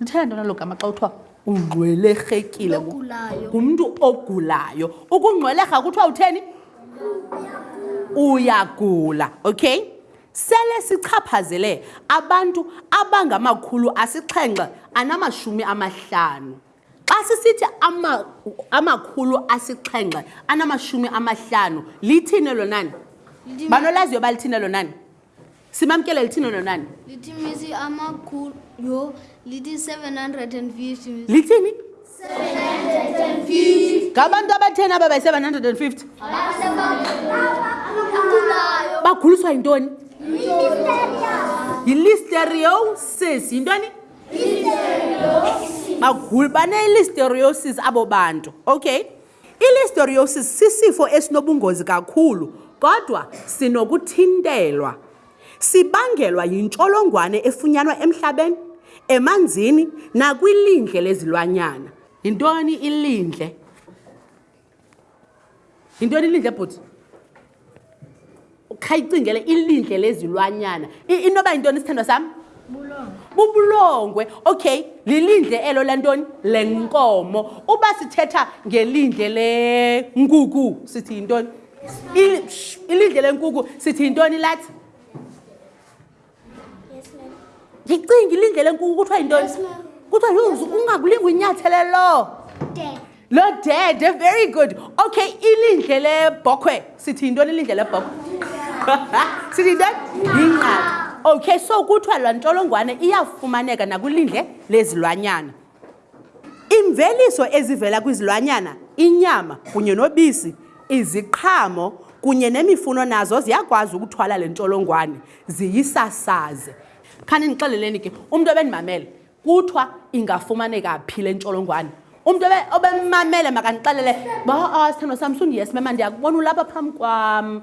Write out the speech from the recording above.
ndithanda ntona lo gama xa kuthiwa ungqwelerhekile ngumntu ogulayo ukungqwelerha kuthiwa utheni uyagula okay sele sichaphazele abantu abangamakhulu asixhenxe anamashumi amahlanu xa sisithi amakhulu asixhenxe anamashumi amahlanu lithini elonani banolaziyo balithini elonani simamkele lithini nonani lithi misi amakhulu yho lithi 750 lithini ngabantu abatheni aba bayi-750 baguliswa yintoni yilisteriosis yintoni baneilisteriosis abo bantu okay I-Listeriosis sisifo esinobungozi kakhulu kodwa sinokuthintelwa. Sibangelwa yintsholongwane efunyanwa emhlabeni, emanzini nakwilindle lezilwanyana. Yintoni ilindle? Yintoni ilindle bhuti? khayicingele ilindle lezilwanyana inoba yintoni isithandwa sam bubulongwe okay lilindle elo lantoni le nkomo uba sithetha ngelindle lenkuku sithi yintoni ilindle lenkuku sithi yintoni lathi ndicingile indlela enkulu kuthiwa yintoni kuthiwa yonzu ungakulinga unyathele loo lo dede very good okay ilindle lebhokhwe sithi yintoni ilindle lebhokhwe sithi yintoni yingqaka okay so kuthiwa laa ntsholongwane iyafumaneka nakwilindle lezilwanyana Iimveliso ezivela kwizilwanyana, inyama kunye nobisi, iziqhamo kunye nemifuno nazo ziyakwazi ukuthwala le ntsholongwane ziyisasaze. Khaninixeleleni ke umntu ebendimamele kuthiwa ingafumaneka phi le ntsholongwane. Umntu obemmamele makanixelele ba ah, sithando sam sundiyesmema ndiyakubona ulapha phambi kwam.